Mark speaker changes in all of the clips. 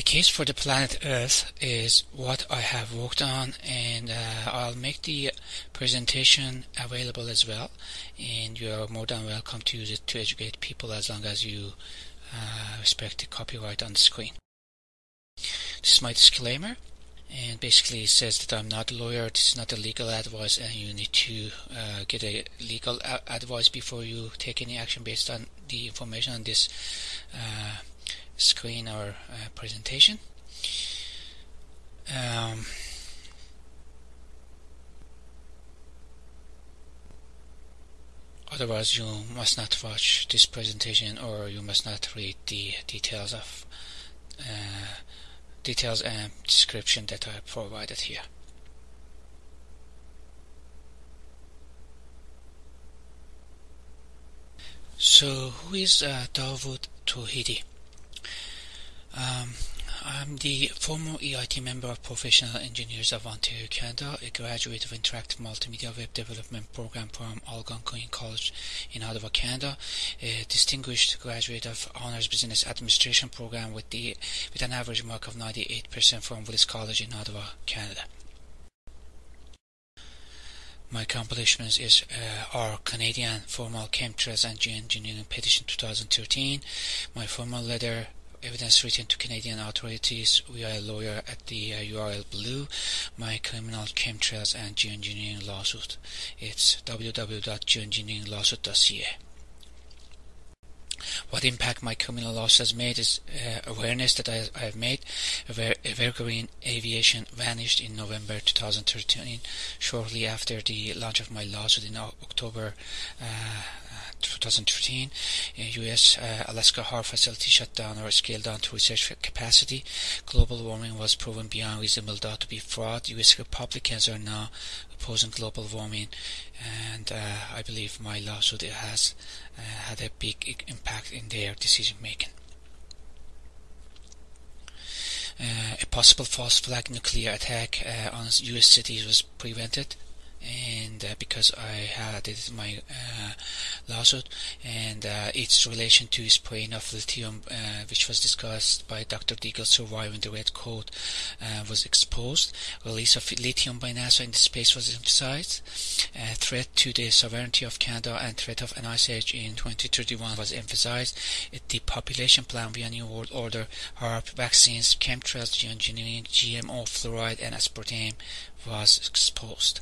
Speaker 1: The case for the planet Earth is what I have worked on and uh, I'll make the presentation available as well and you are more than welcome to use it to educate people as long as you uh, respect the copyright on the screen. This is my disclaimer and basically it says that I'm not a lawyer, this is not a legal advice and you need to uh, get a legal advice before you take any action based on the information on this uh, screen or uh, presentation. Um, otherwise you must not watch this presentation or you must not read the details of uh, details and description that I provided here. So who is uh, Dawood? Um, I'm the former EIT member of Professional Engineers of Ontario, Canada, a graduate of Interactive Multimedia Web Development Program from Algonquin College in Ottawa, Canada, a distinguished graduate of Honors Business Administration Program with, the, with an average mark of 98% from Willis College in Ottawa, Canada. My accomplishments is uh, our Canadian formal chemtrails and geoengineering petition 2013, my formal letter evidence written to Canadian authorities via a lawyer at the uh, URL below my criminal chemtrails and geoengineering lawsuit. It's www.geoengineeringlawsuit.ca. What impact my criminal loss has made is uh, awareness that I, I have made. Evergreen Aviation vanished in November 2013, shortly after the launch of my lawsuit in October uh, 2013, U.S. Uh, Alaska HAARP facility shut down or scaled down to research capacity. Global warming was proven beyond reasonable doubt to be fraud. U.S. Republicans are now opposing global warming, and uh, I believe my lawsuit has uh, had a big impact in their decision making. Uh, a possible false flag nuclear attack uh, on U.S. cities was prevented and uh, because I had it my uh, lawsuit and uh, its relation to spraying of lithium uh, which was discussed by Dr. Deagle surviving the red coat uh, was exposed release of lithium by NASA in space was emphasized threat to the sovereignty of Canada and threat of an ice age in 2031 was emphasized the population plan via New World Order HAARP vaccines chemtrails geoengineering GMO fluoride and aspartame was exposed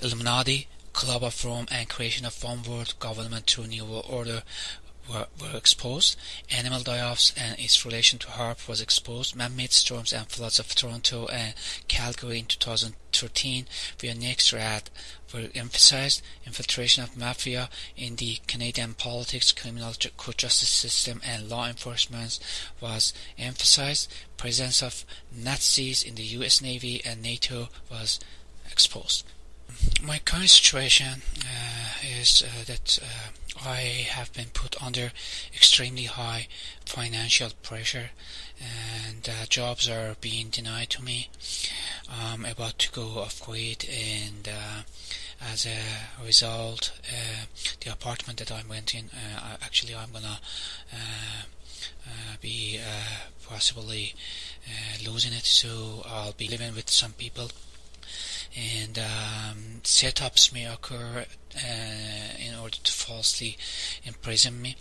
Speaker 1: Illuminati, Club of Rome, and creation of one world government through New World Order were, were exposed. Animal die-offs and its relation to HAARP was exposed. Man-made storms and floods of Toronto and Calgary in 2013 via NEXRAD were emphasized. Infiltration of mafia in the Canadian politics, criminal court justice system, and law enforcement was emphasized. Presence of Nazis in the U.S. Navy and NATO was exposed my current situation uh, is uh, that uh, I have been put under extremely high financial pressure and uh, jobs are being denied to me. I'm about to go off grid and uh, as a result uh, the apartment that I'm renting actually I'm gonna be possibly losing it so I'll be living with some people and um, setups may occur uh, in order to falsely imprison me.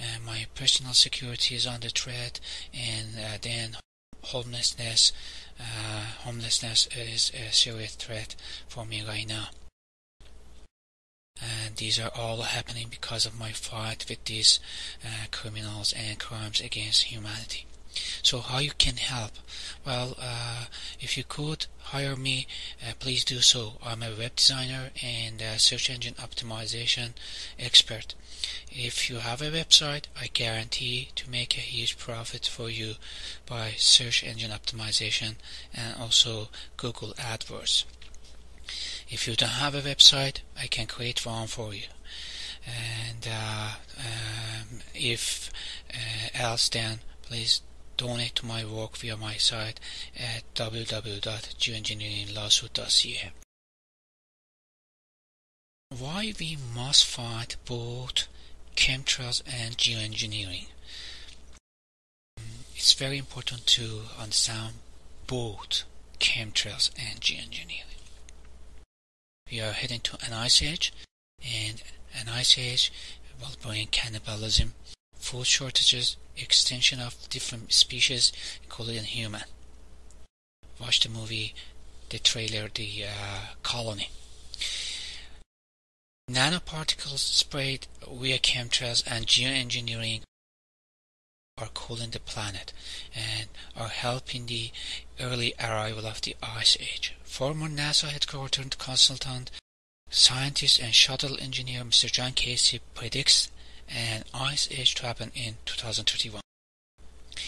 Speaker 1: Uh, my personal security is under threat, and uh, then homelessness. Uh, homelessness is a serious threat for me right now. And these are all happening because of my fight with these uh, criminals and crimes against humanity. So how you can help? Well, uh, if you could hire me, uh, please do so. I'm a web designer and search engine optimization expert. If you have a website, I guarantee to make a huge profit for you by search engine optimization and also Google AdWords. If you don't have a website, I can create one for you. And uh, um, if uh, else, then please donate to my work via my site at www.geoengineeringlawsuit.ca. Why we must fight both chemtrails and geoengineering. it's very important to understand both chemtrails and geoengineering. We are heading to an ice age, and an ice age will bring cannibalism, food shortages, extinction of different species, including human. Watch the movie, the trailer, The uh, Colony. Nanoparticles sprayed via chemtrails and geoengineering are cooling the planet and are helping the early arrival of the Ice Age. Former NASA headquartered consultant, scientist and shuttle engineer Mr. John Casey predicts an Ice Age to happen in 2031.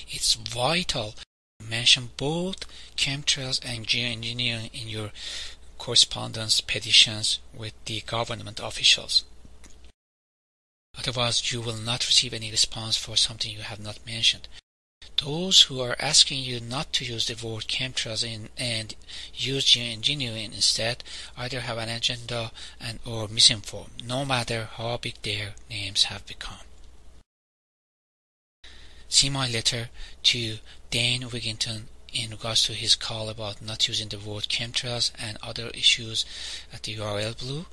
Speaker 1: It's vital to mention both chemtrails and geoengineering in your correspondence petitions with the government officials. Otherwise, you will not receive any response for something you have not mentioned. Those who are asking you not to use the word chemtrails in, and use geoengineering instead either have an agenda and or misinformed, no matter how big their names have become. See my letter to Dane Wigington in regards to his call about not using the word chemtrails and other issues at the URL below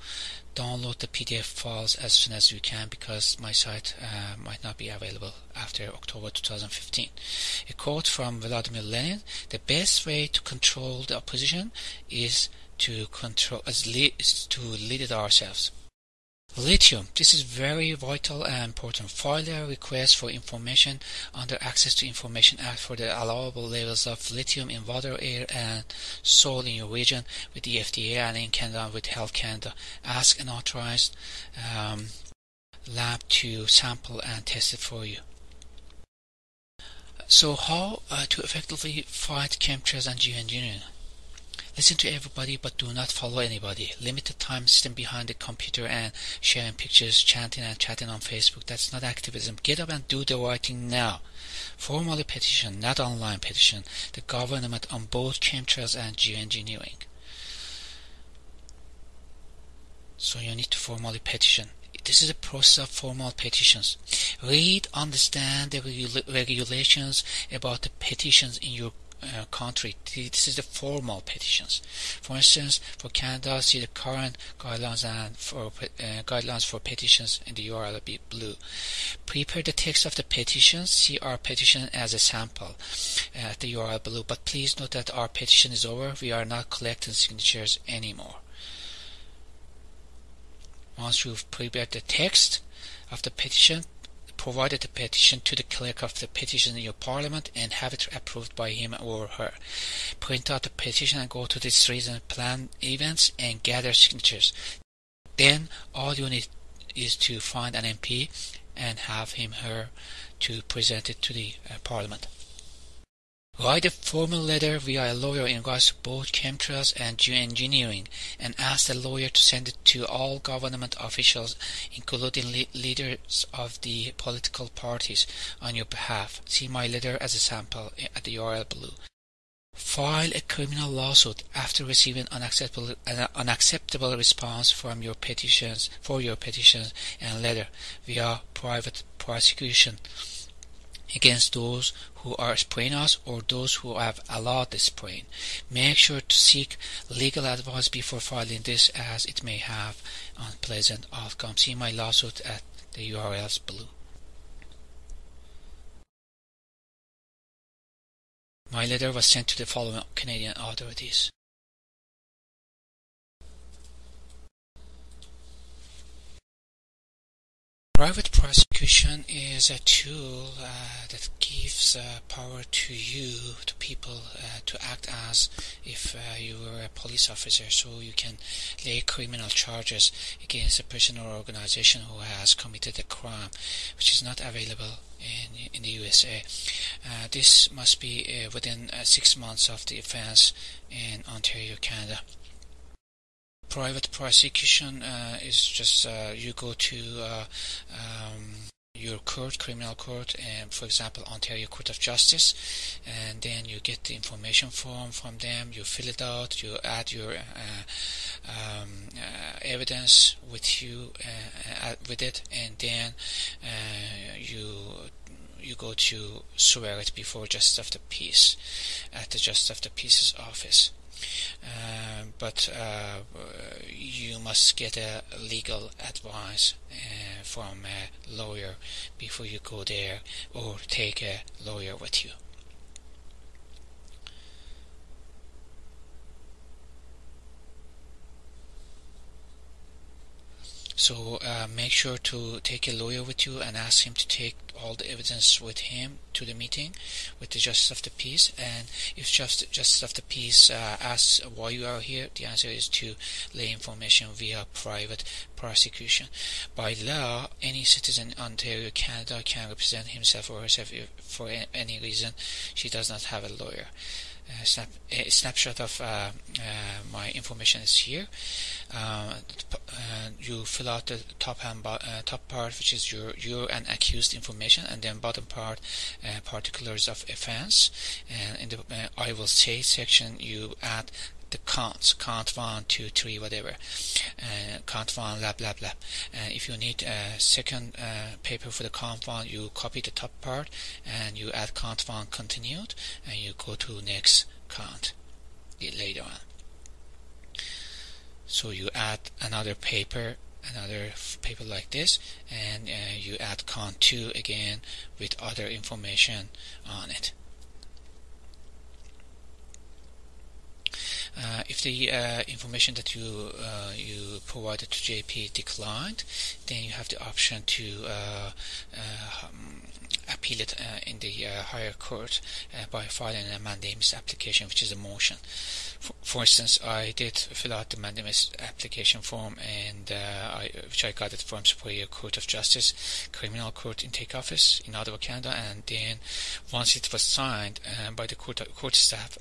Speaker 1: download the PDF files as soon as you can because my site uh, might not be available after October 2015. A quote from Vladimir Lenin: "The best way to control the opposition is to control is, is to lead it ourselves." Lithium. This is very vital and important. File a request for information under Access to Information Act for the allowable levels of lithium in water, air, and soil in your region with the FDA and in Canada with Health Canada. Ask an authorized um, lab to sample and test it for you. So, how uh, to effectively fight chemtrails and geoengineering? Listen to everybody but do not follow anybody. Limited time sitting behind the computer and sharing pictures, chanting and chatting on Facebook. That's not activism. Get up and do the right thing now. Formally petition, not online petition, the government on both chemtrails and geoengineering. So you need to formally petition. This is a process of formal petitions. Read, understand the regulations about the petitions in your uh, country. This is the formal petitions. For instance, for Canada, see the current guidelines and for uh, guidelines for petitions in the URL be blue. Prepare the text of the petition. See our petition as a sample uh, at the URL below. But please note that our petition is over. We are not collecting signatures anymore. Once you've prepared the text of the petition, provided the petition to the clerk of the petition in your parliament and have it approved by him or her. Print out the petition and go to the streets and plan events and gather signatures. Then all you need is to find an MP and have him her to present it to the uh, parliament. Write a formal letter via a lawyer in regards to both chemtrails and geoengineering and ask the lawyer to send it to all government officials, including le leaders of the political parties, on your behalf. See my letter as a sample at the URL below. File a criminal lawsuit after receiving unacceptable, an unacceptable response from your petitions for your petitions and letter via private prosecution against those who are spraying us or those who have allowed the spraying. Make sure to seek legal advice before filing this as it may have unpleasant outcomes. See my lawsuit at the URLs below. My letter was sent to the following Canadian authorities. Private prosecution is a tool uh, that gives uh, power to you, to people, uh, to act as if uh, you were a police officer, so you can lay criminal charges against a person or organization who has committed a crime, which is not available in, in the USA. Uh, this must be uh, within six months of the offense in Ontario, Canada private prosecution uh, is just uh, you go to uh, um, your court, criminal court, and for example, Ontario Court of Justice, and then you get the information form from them. You fill it out. You add your uh, um, uh, evidence with you uh, with it, and then you you go to swear it before Justice of the Peace at the Justice of the Peace's office. Uh, but uh, you must get a legal advice uh, from a lawyer before you go there or take a lawyer with you. So uh, make sure to take a lawyer with you and ask him to take all the evidence with him to the meeting with the Justice of the Peace. And if just Justice of the Peace uh, asks why you are here, the answer is to lay information via private prosecution. By law, any citizen in Ontario, Canada can represent himself or herself for any reason she does not have a lawyer. Uh, snap, a snapshot of uh, uh, my information is here. you fill out the top and top part, which is your your and accused information, and then bottom part, particulars of offense. And in the I will say section, you add the counts, count one, two, three, whatever, uh, count one, blah, blah, blah. And if you need a second uh, paper for the count one, you copy the top part and you add count one continued and you go to next count later on. So you add another paper another paper like this and uh, you add count 2 again with other information on it Uh, if the uh, information that you uh, you provided to JP declined, then you have the option to uh, uh, um, appeal it uh, in the higher court by filing a mandamus application, which is a motion. For, for, instance, I did fill out the mandamus application form, and I, which I got it from Superior Court of Justice, Criminal Court Intake Office in Ottawa, Canada, and then once it was signed by the court court staff,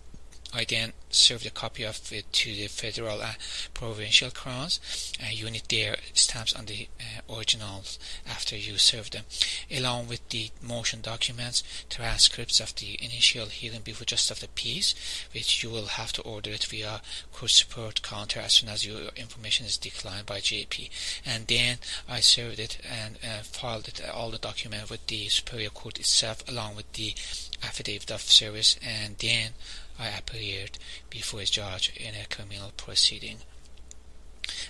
Speaker 1: I then served a copy of it to the federal uh, provincial crowns. Uh, you need their stamps on the uh, originals after you serve them, along with the motion documents, transcripts of the initial hearing before just of the peace, which you will have to order it via court support counter as soon as your information is declined by JP. And then I served it and uh, filed it, all the document with the superior court itself, along with the affidavit of service, and then I appeared before a judge in a criminal proceeding.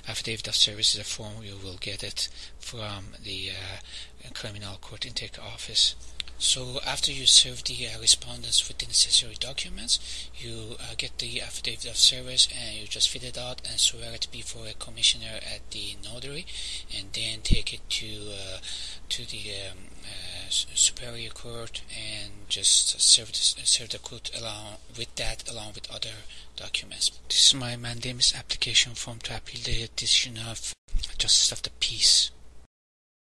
Speaker 1: Affidavit of service is a form you will get it from the uh, criminal court intake office. So after you serve the uh, respondents with the necessary documents, you uh, get the affidavit of service and you just fill it out and swear it before a commissioner at the notary, and then take it to uh, to the um, uh, superior court and just serve serve the court along with that along with other documents. This is my mandamus application form to appeal the decision of Justice of the Peace.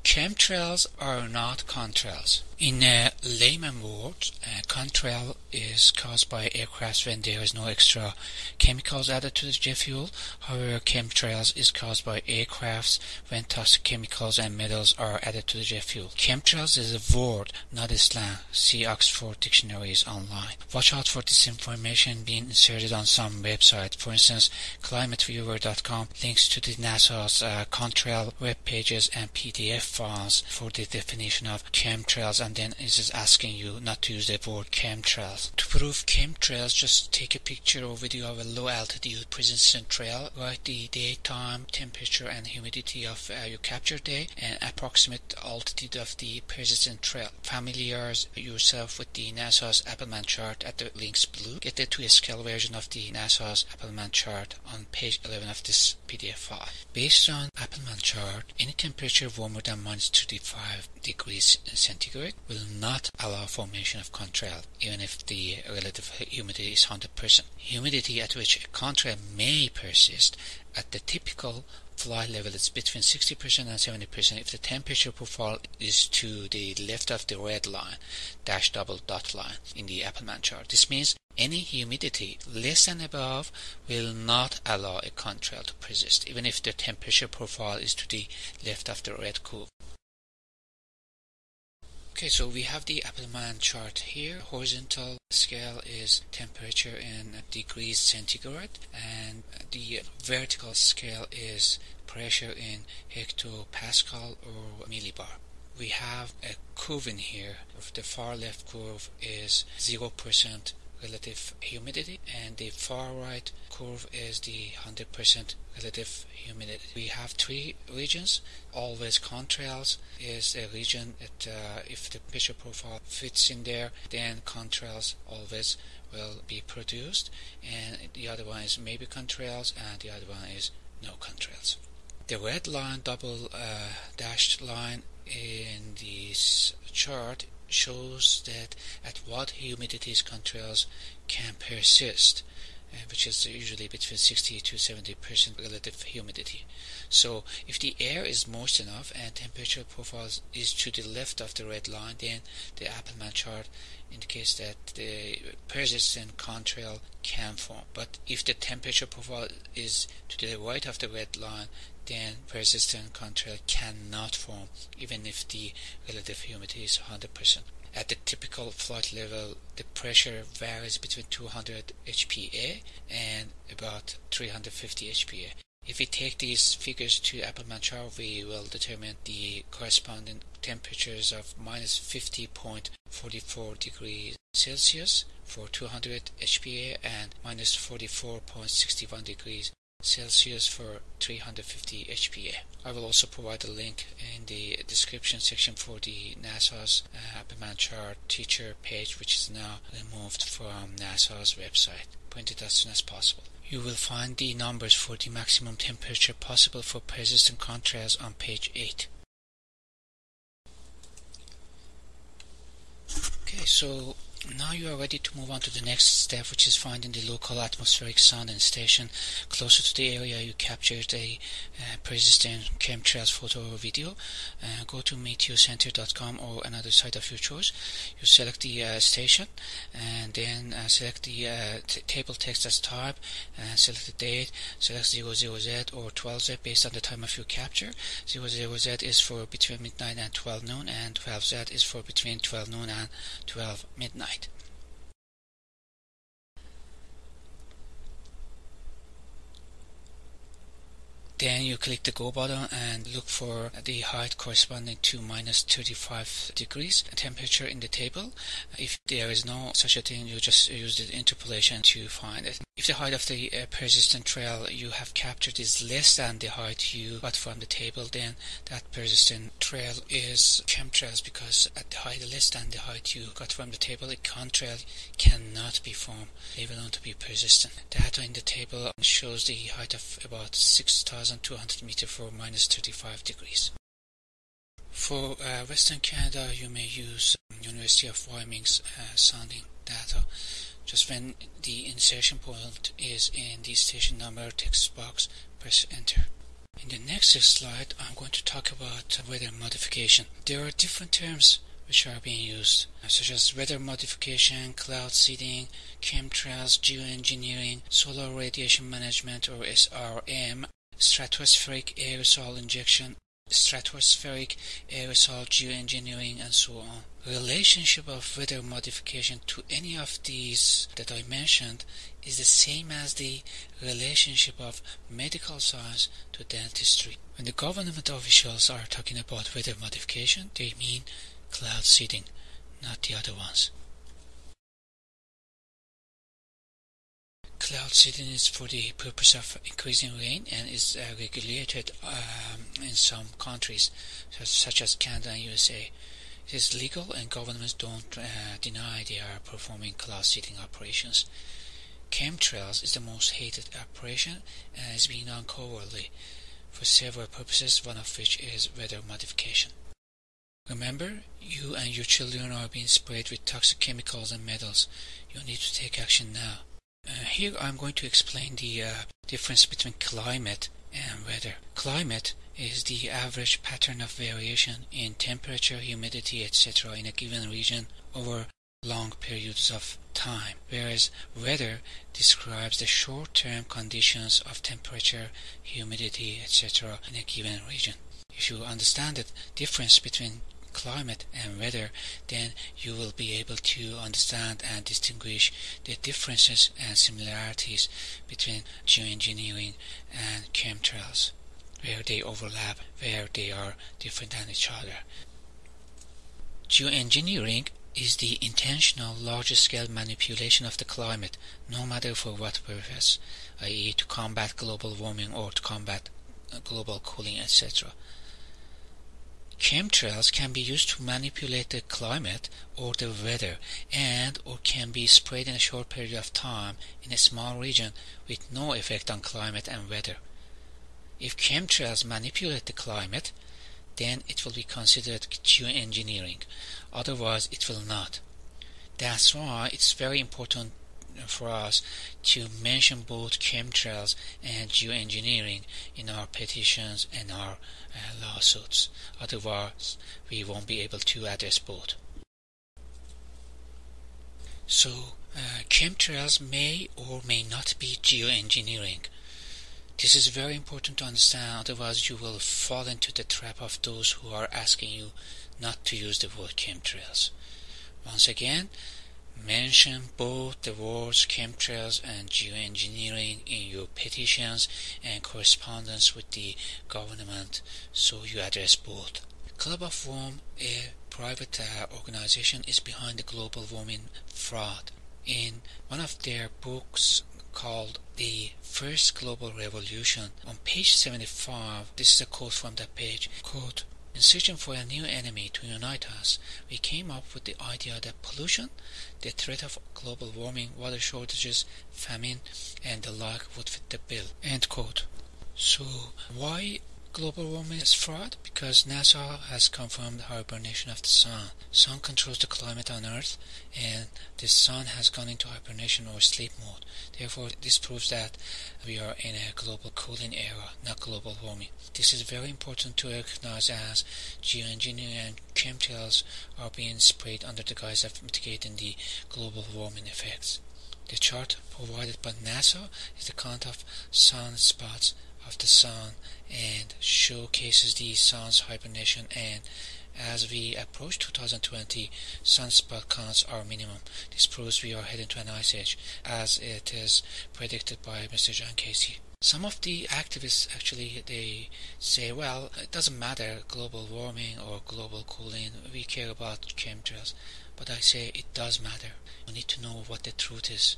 Speaker 1: Chemtrails are not contrails. In a layman word, a contrail is caused by aircraft when there is no extra chemicals added to the jet fuel. However, chemtrails is caused by aircrafts when toxic chemicals and metals are added to the jet fuel. Chemtrails is a word, not a slang. See Oxford dictionaries online. Watch out for this information being inserted on some website. For instance, climateviewer.com links to the NASA's uh, contrail web pages and PDF files for the definition of chemtrails and then it is asking you not to use the word chemtrails. To prove chemtrails, just take a picture or video of a low altitude persistent trail, write the daytime temperature, and humidity of uh, your capture day, and approximate altitude of the persistent trail. Familiarize yourself with the NASA's Appleman chart at the links below. Get the 2 scale version of the NASA's Appleman chart on page 11 of this PDF file. Based on Appleman chart, any temperature warmer than minus 35 degrees centigrade will not allow formation of contrail, even if the relative humidity is 100%. Humidity at which a contrail may persist at the typical flight level is between 60% and 70% if the temperature profile is to the left of the red line, dash double dot line in the Appleman chart. This means any humidity less than above will not allow a contrail to persist, even if the temperature profile is to the left of the red curve. Okay, so we have the Appleman chart here. Horizontal scale is temperature in degrees centigrade, and the vertical scale is pressure in hectopascal or millibar. we have a curve in here. The far left curve is 0% relative humidity and the far right curve is the 100% relative humidity. We have three regions. Always contrails is a region that uh, if the temperature profile fits in there then contrails always will be produced and the other one is maybe contrails and the other one is no contrails. The red line double uh, dashed line in this chart shows that at what humidities contrails can persist, uh, which is usually between 60 to 70 percent relative humidity. So if the air is moist enough and temperature profile is to the left of the red line, then the Appleman chart indicates that the persistent contrail can form. But if the temperature profile is to the right of the red line, then persistent contrail cannot form even if the relative humidity is 100%. At the typical flight level, the pressure varies between 200 HPA and about 350 HPA. If we take these figures to chart, we will determine the corresponding temperatures of minus 50.44 degrees Celsius for 200 HPA and minus 44.61 degrees Celsius for 350 HPA. I will also provide a link in the description section for the NASA's uh, chart teacher page which is now removed from NASA's website. Print it as soon as possible. You will find the numbers for the maximum temperature possible for persistent contrails on page 8. Okay, so now you are ready to move on to the next step, which is finding the local atmospheric sound and station closer to the area you captured a uh, persistent chemtrails photo or video. Uh, go to meteocenter.com or another site of your choice. You select the uh, station and then uh, select the uh, table text as type, and select the date, select 00Z or 12Z based on the time of your capture. 00Z is for between midnight and 12 noon and 12Z is for between 12 noon and 12 midnight. Then you click the go button and look for the height corresponding to minus 35 degrees temperature in the table. If there is no such a thing, you just use the interpolation to find it. If the height of the uh, persistent trail you have captured is less than the height you got from the table, then that persistent trail is chemtrails because at the height less than the height you got from the table, a contrail cannot be formed. They will not be persistent. Data in the table shows the height of about 6,200 meter for minus 35 degrees. For uh, Western Canada, you may use University of Wyoming's uh, sounding data just when the insertion point is in the station number text box, press enter. In the next slide, I'm going to talk about weather modification. There are different terms which are being used, such as weather modification, cloud seeding, chemtrails, geoengineering, solar radiation management or SRM, stratospheric aerosol injection, stratospheric aerosol geoengineering and so on. Relationship of weather modification to any of these that I mentioned is the same as the relationship of medical science to dentistry. When the government officials are talking about weather modification, they mean cloud seeding, not the other ones. Cloud seeding is for the purpose of increasing rain and is uh, regulated um, in some countries, such as Canada and USA. It is legal and governments don't uh, deny they are performing cloud seeding operations. Chemtrails is the most hated operation and is being done covertly for several purposes, one of which is weather modification. Remember, you and your children are being sprayed with toxic chemicals and metals. You need to take action now. Uh, here I'm going to explain the uh, difference between climate and weather. Climate is the average pattern of variation in temperature, humidity, etc. in a given region over long periods of time, whereas weather describes the short-term conditions of temperature, humidity, etc. in a given region. If you understand the difference between climate and weather, then you will be able to understand and distinguish the differences and similarities between geoengineering and chemtrails, where they overlap, where they are different than each other. Geoengineering is the intentional large-scale manipulation of the climate, no matter for what purpose, i.e. to combat global warming or to combat uh, global cooling, etc. Chemtrails can be used to manipulate the climate or the weather and or can be sprayed in a short period of time in a small region with no effect on climate and weather. If chemtrails manipulate the climate, then it will be considered geoengineering. Otherwise, it will not. That's why it's very important for us to mention both chemtrails and geoengineering in our petitions and our uh, lawsuits. Otherwise, we won't be able to address both. So, uh, chemtrails may or may not be geoengineering. This is very important to understand, otherwise you will fall into the trap of those who are asking you not to use the word chemtrails. Once again, mention both the words chemtrails and geoengineering in your petitions and correspondence with the government so you address both. Club of Rome, a private uh, organization, is behind the global warming fraud. In one of their books, called The First Global Revolution. On page 75, this is a quote from that page, quote, in searching for a new enemy to unite us, we came up with the idea that pollution, the threat of global warming, water shortages, famine, and the like would fit the bill. End quote. So, why global warming is fraud because NASA has confirmed hibernation of the sun. Sun controls the climate on Earth and the sun has gone into hibernation or sleep mode. Therefore, this proves that we are in a global cooling era, not global warming. This is very important to recognize as geoengineering and chemtrails are being sprayed under the guise of mitigating the global warming effects. The chart provided by NASA is the count of sunspots of the sun and showcases the sun's hibernation and as we approach 2020, sunspot counts are minimum. This proves we are heading to an ice age, as it is predicted by Mr. John Casey. Some of the activists actually they say, well, it doesn't matter global warming or global cooling. We care about chemtrails, but I say it does matter. You need to know what the truth is.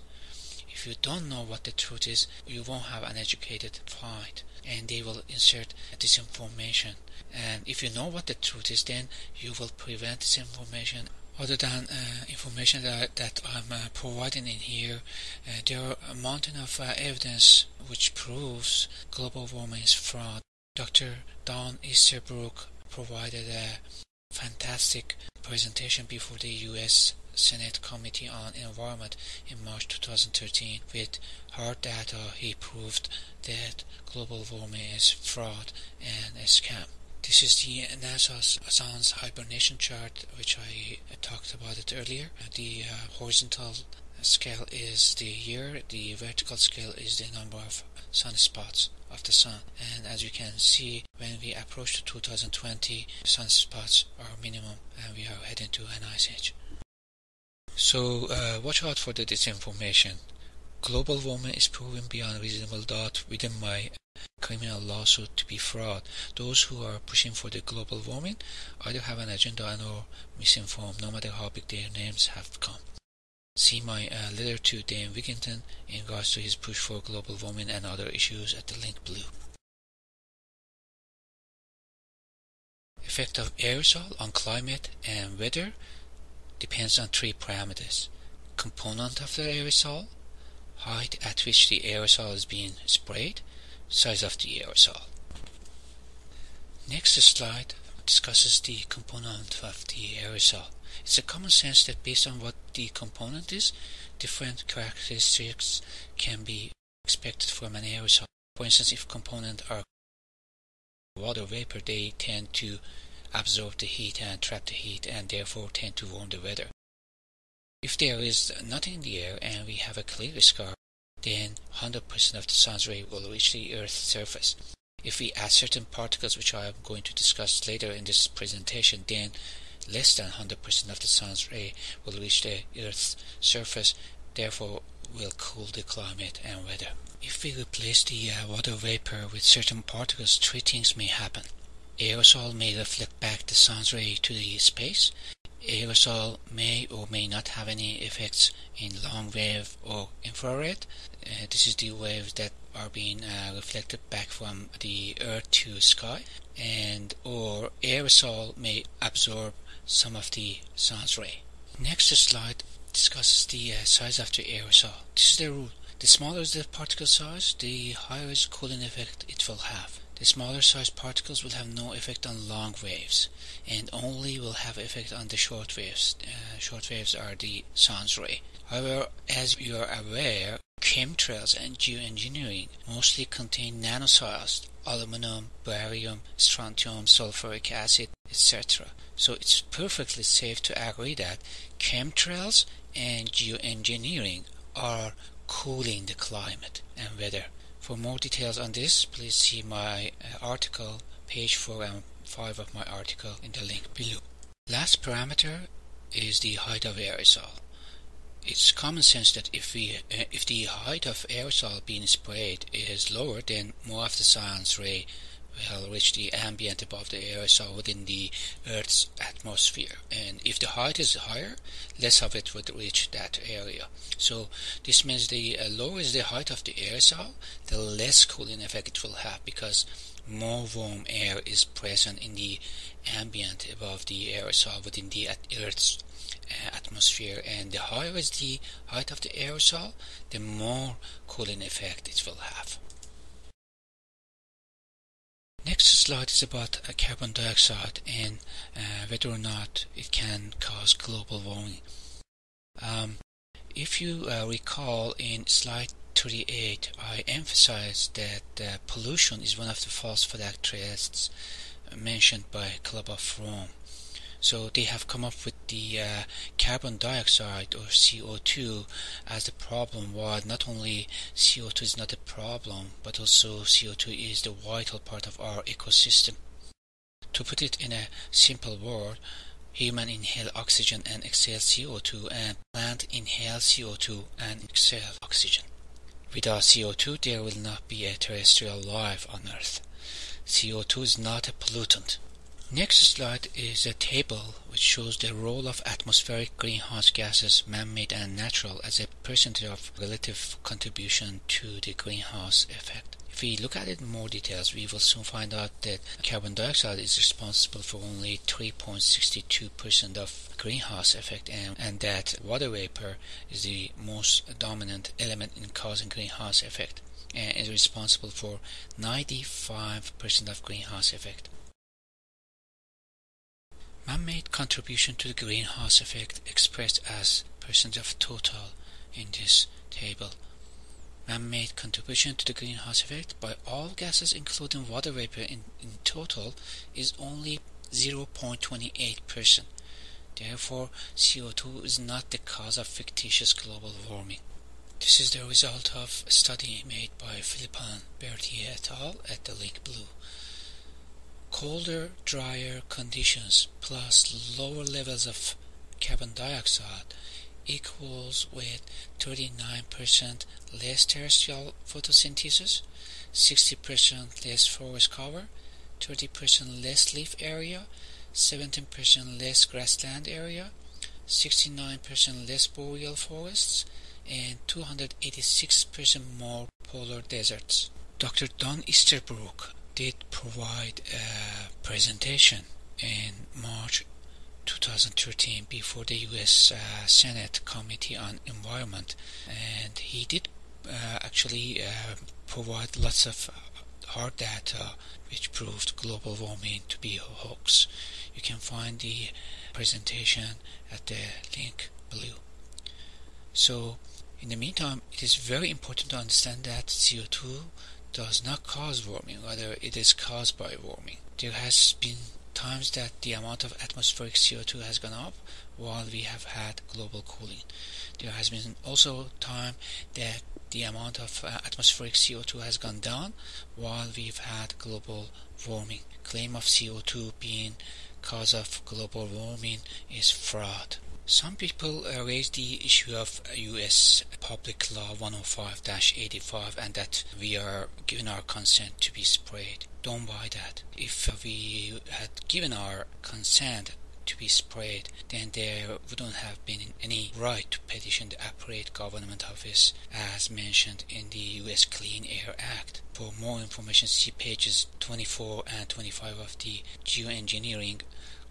Speaker 1: If you don't know what the truth is, you won't have an educated fight and they will insert disinformation. And if you know what the truth is, then you will prevent disinformation. Other than uh, information that, that I'm uh, providing in here, uh, there are a mountain of uh, evidence which proves global warming is fraud. Dr. Don Easterbrook provided a fantastic presentation before the U.S. Senate Committee on Environment in March 2013. With hard data, he proved that global warming is fraud and a scam. This is the NASA's sun's hibernation chart, which I talked about it earlier. The uh, horizontal scale is the year, the vertical scale is the number of sunspots of the sun. And as you can see, when we approach 2020, sunspots are minimum and we are heading to an ice age. So uh, watch out for the disinformation. Global warming is proven beyond reasonable doubt within my criminal lawsuit to be fraud. Those who are pushing for the global warming either have an agenda and or misinformed, no matter how big their names have become. See my uh, letter to Dan Wigington in regards to his push for global warming and other issues at the link below. Effect of aerosol on climate and weather depends on three parameters. Component of the aerosol, height at which the aerosol is being sprayed, size of the aerosol. Next slide discusses the component of the aerosol. It's a common sense that based on what the component is, different characteristics can be expected from an aerosol. For instance, if components are water vapor, they tend to absorb the heat and trap the heat and therefore tend to warm the weather. If there is nothing in the air and we have a clear sky, then 100% of the sun's ray will reach the Earth's surface. If we add certain particles, which I am going to discuss later in this presentation, then less than 100% of the sun's ray will reach the Earth's surface, therefore will cool the climate and weather. If we replace the uh, water vapor with certain particles, three things may happen. Aerosol may reflect back the sun's ray to the space, aerosol may or may not have any effects in long wave or infrared. Uh, this is the waves that are being uh, reflected back from the earth to sky and or aerosol may absorb some of the sun's ray. Next slide discusses the uh, size of the aerosol. This is the rule. The smaller the particle size, the higher is cooling effect it will have. The smaller sized particles will have no effect on long waves and only will have effect on the short waves. Uh, short waves are the sun's ray. However, as you are aware, chemtrails and geoengineering mostly contain nanosized aluminum, barium, strontium, sulfuric acid, etc. So it's perfectly safe to agree that chemtrails and geoengineering are cooling the climate and weather. For more details on this, please see my uh, article, page 4 and 5 of my article in the link below. Last parameter is the height of aerosol. It's common sense that if we uh, if the height of aerosol being sprayed is lower, then more of the sun's ray will reach the ambient above the aerosol within the Earth's atmosphere. And if the height is higher, less of it would reach that area. So this means the uh, lower is the height of the aerosol, the less cooling effect it will have because more warm air is present in the ambient above the aerosol within the Earth's uh, atmosphere and the higher is the height of the aerosol, the more cooling effect it will have. Next slide is about carbon dioxide and uh, whether or not it can cause global warming. Um, if you uh, recall in slide 38, I emphasized that uh, pollution is one of the false flag tests mentioned by Club of Rome. So they have come up with the uh, carbon dioxide or CO2 as the problem while not only CO2 is not a problem but also CO2 is the vital part of our ecosystem. To put it in a simple word, human inhale oxygen and exhale CO2 and plant inhale CO2 and exhale oxygen. Without CO2 there will not be a terrestrial life on Earth. CO2 is not a pollutant. Next slide is a table which shows the role of atmospheric greenhouse gases, man-made and natural, as a percentage of relative contribution to the greenhouse effect. If we look at it in more details, we will soon find out that carbon dioxide is responsible for only 3.62% of greenhouse effect and, and that water vapor is the most dominant element in causing greenhouse effect and is responsible for 95% of greenhouse effect. Man-made contribution to the greenhouse effect expressed as percent of total in this table. Man-made contribution to the greenhouse effect by all gases including water vapor in, in total is only 0.28%. Therefore, CO2 is not the cause of fictitious global warming. This is the result of a study made by Philippon Berthier et al. at the Lake Blue. Colder, drier conditions plus lower levels of carbon dioxide equals with 39% less terrestrial photosynthesis, 60% less forest cover, 30% less leaf area, 17% less grassland area, 69% less boreal forests, and 286% more polar deserts. Dr. Don Easterbrook did provide a presentation in March 2013 before the U.S. Uh, Senate Committee on Environment, and he did uh, actually uh, provide lots of hard data which proved global warming to be a hoax. You can find the presentation at the link below. So, in the meantime, it is very important to understand that CO2 does not cause warming, rather it is caused by warming. There has been times that the amount of atmospheric CO2 has gone up while we have had global cooling. There has been also time that the amount of uh, atmospheric CO2 has gone down while we've had global warming. Claim of CO2 being cause of global warming is fraud. Some people uh, raise the issue of U.S. Public Law 105-85 and that we are given our consent to be sprayed. Don't buy that. If we had given our consent to be sprayed, then there wouldn't have been any right to petition the appropriate government office as mentioned in the U.S. Clean Air Act. For more information, see pages 24 and 25 of the Geoengineering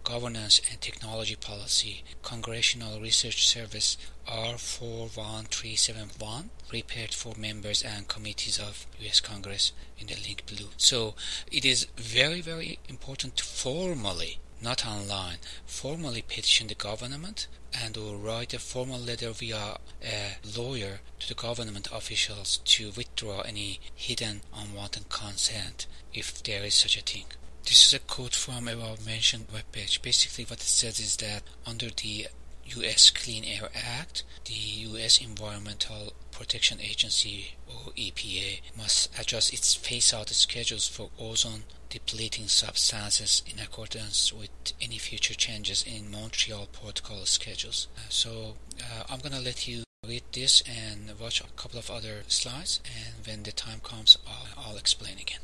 Speaker 1: Governance and Technology Policy Congressional Research Service R41371 prepared for members and committees of US Congress in the link below. So it is very very important to formally not online formally petition the government and or write a formal letter via a lawyer to the government officials to withdraw any hidden unwanted consent if there is such a thing. This is a quote from above mentioned webpage. Basically what it says is that under the US Clean Air Act, the US Environmental Protection Agency or EPA must adjust its phase out schedules for ozone depleting substances in accordance with any future changes in Montreal Protocol schedules. Uh, so uh, I'm gonna let you read this and watch a couple of other slides and when the time comes I'll, I'll explain again.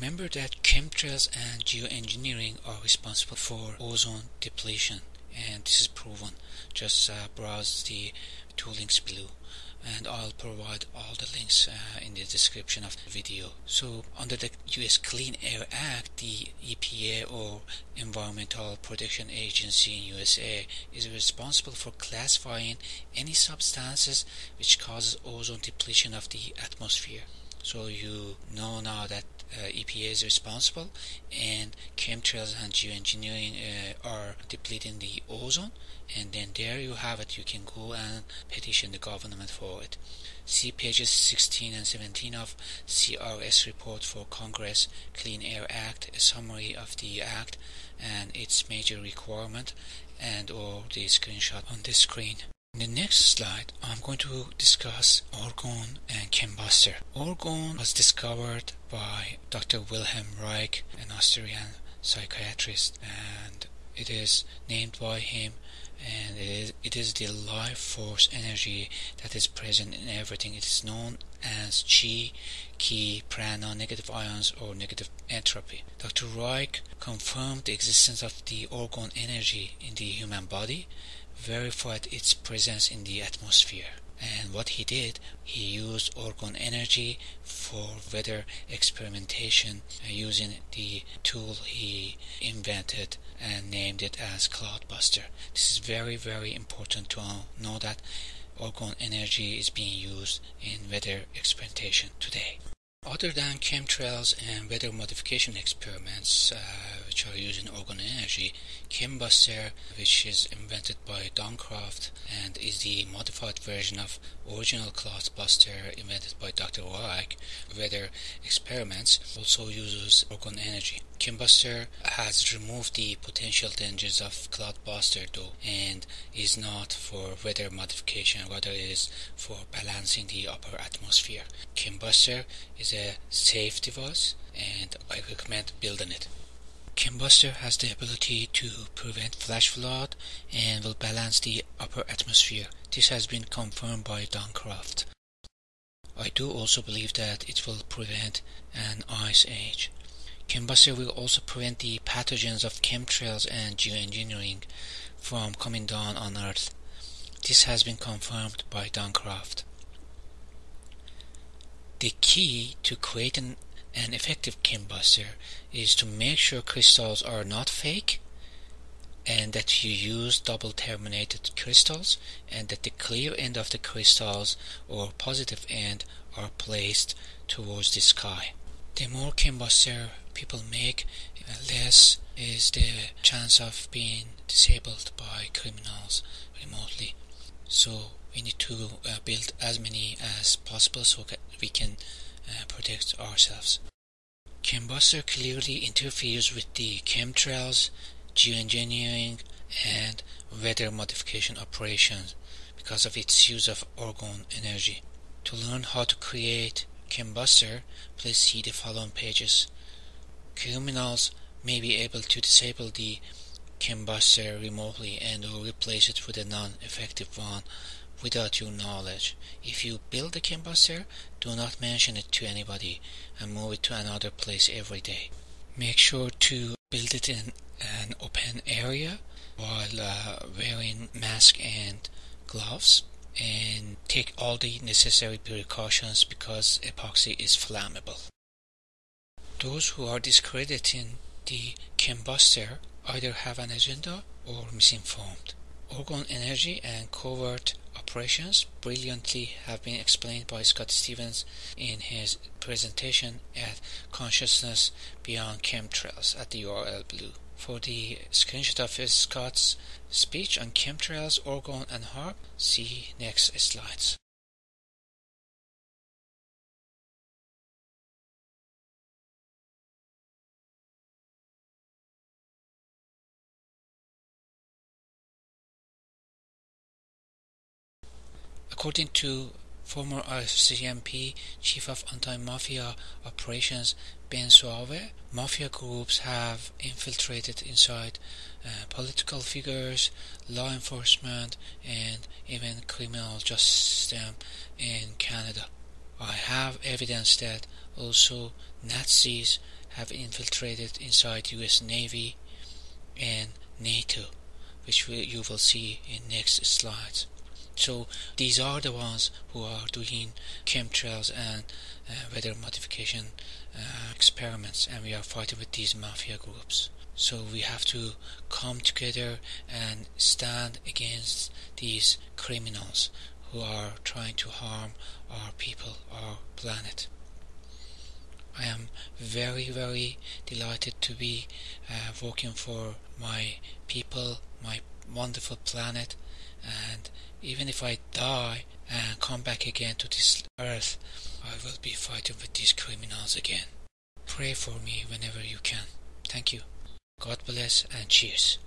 Speaker 1: Remember that chemtrails and geoengineering are responsible for ozone depletion and this is proven. Just uh, browse the two links below and I'll provide all the links uh, in the description of the video. So under the US Clean Air Act, the EPA or Environmental Protection Agency in USA is responsible for classifying any substances which causes ozone depletion of the atmosphere. So you know now that uh, EPA is responsible, and chemtrails and geoengineering uh, are depleting the ozone. And then there you have it. You can go and petition the government for it. See pages 16 and 17 of CRS report for Congress Clean Air Act, a summary of the act and its major requirement, and or the screenshot on the screen. In the next slide, I'm going to discuss orgone and chembuster. Orgone was discovered by Dr. Wilhelm Reich, an Austrian psychiatrist, and it is named by him and it is, it is the life force energy that is present in everything. It is known as chi, ki, prana, negative ions, or negative entropy. Dr. Reich confirmed the existence of the orgone energy in the human body verified its presence in the atmosphere. And what he did, he used orgone energy for weather experimentation uh, using the tool he invented and named it as Cloudbuster. This is very, very important to know that orgone energy is being used in weather experimentation today. Other than chemtrails and weather modification experiments, uh, which are using orgone energy, Chembuster, which is invented by Don Croft and is the modified version of original Cloudbuster invented by Dr. Reich, weather experiments, also uses orgone energy. Chembuster has removed the potential dangers of Cloudbuster though and is not for weather modification, rather it is for balancing the upper atmosphere. Chembuster is a safe device and I recommend building it. Chembuster has the ability to prevent flash flood and will balance the upper atmosphere. This has been confirmed by Don Croft. I do also believe that it will prevent an ice age. Chembuster will also prevent the pathogens of chemtrails and geoengineering from coming down on Earth. This has been confirmed by Don Croft. The key to creating an effective chembuster is to make sure crystals are not fake and that you use double terminated crystals and that the clear end of the crystals or positive end are placed towards the sky. The more chembuster people make, less is the chance of being disabled by criminals remotely. So we need to uh, build as many as possible so that we can uh, protect ourselves. Chembuster clearly interferes with the chemtrails, geoengineering, and weather modification operations because of its use of orgone energy. To learn how to create Chembuster, please see the following pages. Criminals may be able to disable the Chembuster remotely and or replace it with a non-effective one without your knowledge. If you build a Chembuster, do not mention it to anybody and move it to another place every day. Make sure to build it in an open area while uh, wearing mask and gloves and take all the necessary precautions because epoxy is flammable. Those who are discrediting the Chembuster either have an agenda or misinformed. Orgone energy and covert operations brilliantly have been explained by Scott Stevens in his presentation at Consciousness Beyond Chemtrails at the URL Blue. For the screenshot of Scott's speech on chemtrails, orgone, and HAARP, see next slides. According to former RCMP Chief of Anti-Mafia Operations Ben Soave, mafia groups have infiltrated inside uh, political figures, law enforcement, and even criminal justice in Canada. I have evidence that also Nazis have infiltrated inside US Navy and NATO, which you will see in next slides. So these are the ones who are doing chemtrails and uh, weather modification uh, experiments, and we are fighting with these mafia groups. So we have to come together and stand against these criminals who are trying to harm our people, our planet. I am very, very delighted to be uh, working for my people, my wonderful planet, and even if I die and come back again to this earth, I will be fighting with these criminals again. Pray for me whenever you can. Thank you. God bless and cheers.